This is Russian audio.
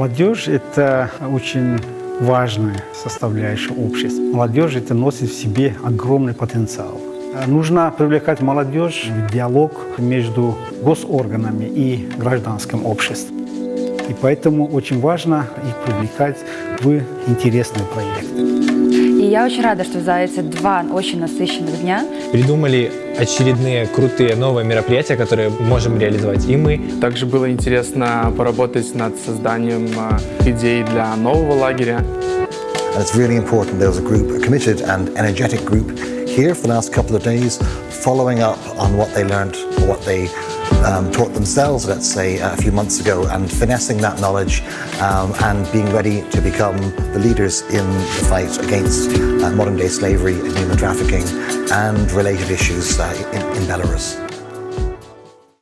Молодежь – это очень важная составляющая общества. Молодежь это носит в себе огромный потенциал. Нужно привлекать молодежь в диалог между госорганами и гражданским обществом. И поэтому очень важно их привлекать в интересные проекты. И я очень рада, что за эти два очень насыщенных дня Придумали очередные крутые новые мероприятия, которые можем реализовать и мы. Также было интересно поработать над созданием э, идей для нового лагеря. And it's really important there was a group, a committed and energetic group here for the last couple of days, following up on what they learned, or what they um, taught themselves, let's say, a few months ago, and finessing that knowledge um, and being ready to become the leaders in the fight against uh, modern day slavery and human trafficking and related issues uh, in, in Belarus.